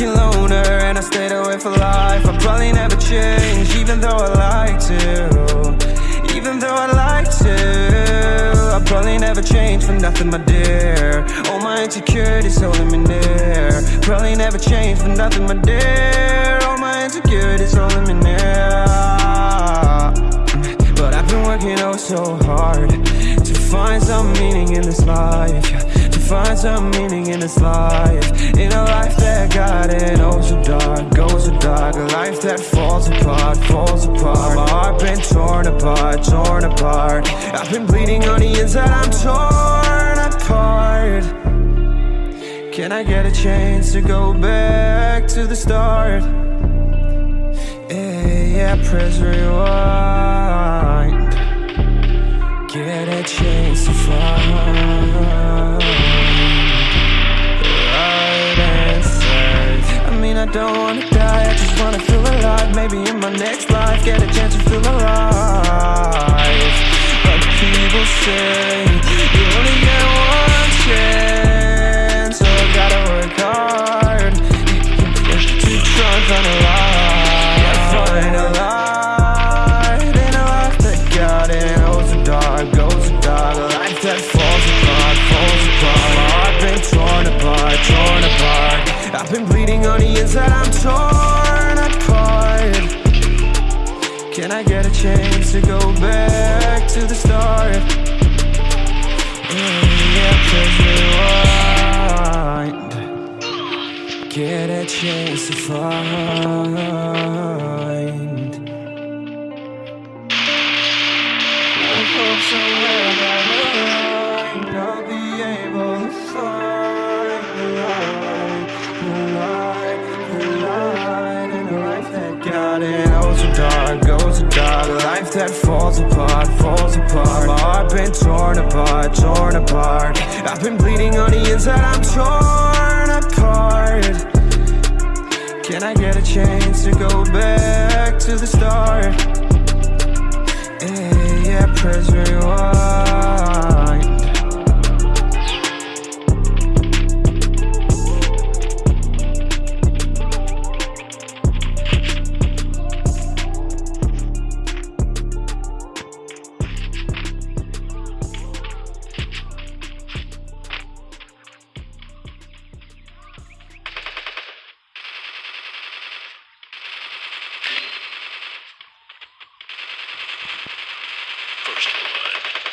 fucking loner and I stayed away for life. I probably never change, even though I like to. Even though I like to, I probably never change for nothing, my dear. All my insecurities holding me near. Probably never change for nothing, my dear. All my insecurities holding me near. But I've been working oh so hard to find some meaning in this life. Find some meaning in this life. In a life that got it oh so dark, goes so dark. A life that falls apart, falls apart. My heart been torn apart, torn apart. I've been bleeding on the inside, I'm torn apart. Can I get a chance to go back to the start? Yeah, yeah, press rewind. Get a chance to find don't wanna die, I just wanna feel alive. Maybe in my next life, get a chance to feel alive. But people say you only get one chance, Get a chance to find. Falls apart, falls apart. My heart been torn apart, torn apart. I've been bleeding on the inside, I'm torn apart. Can I get a chance to go back to the start? Yeah, yeah, press rewind. First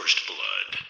First Blood.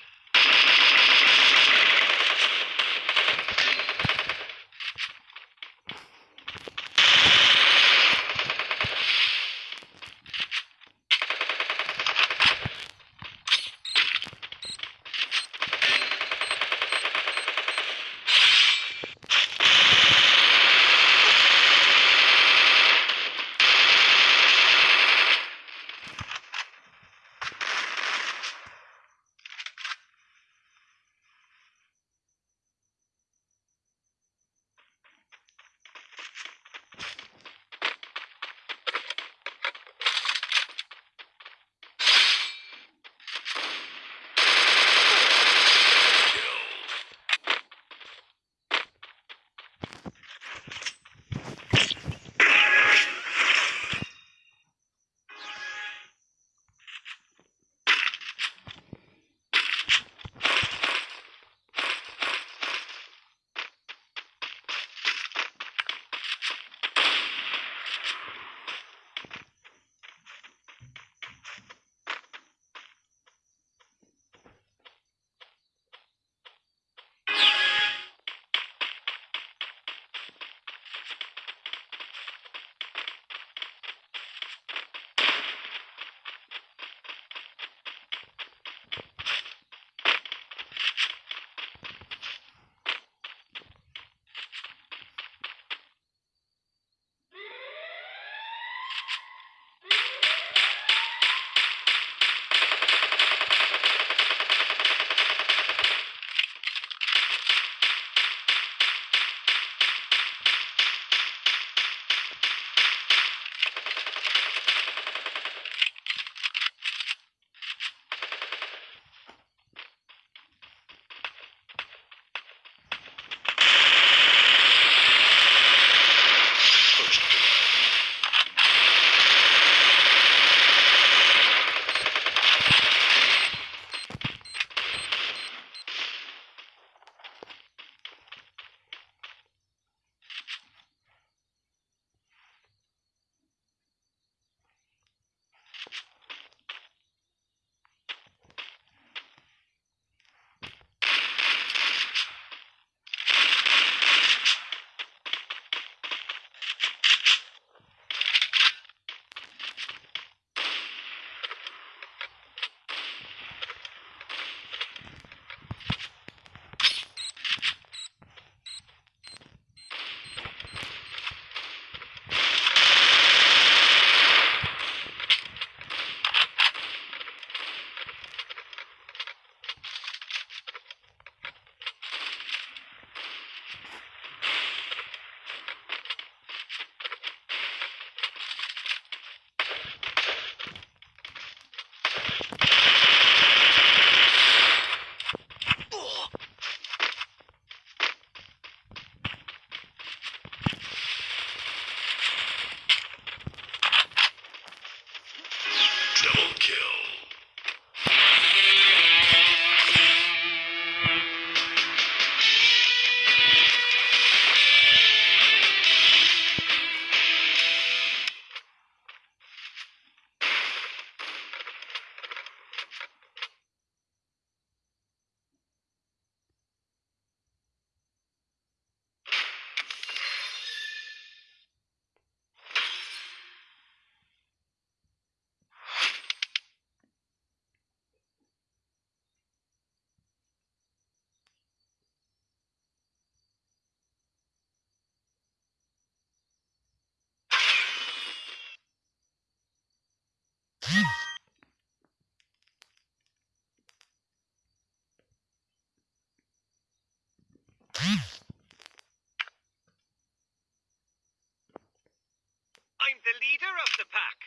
I'm the leader of the pack.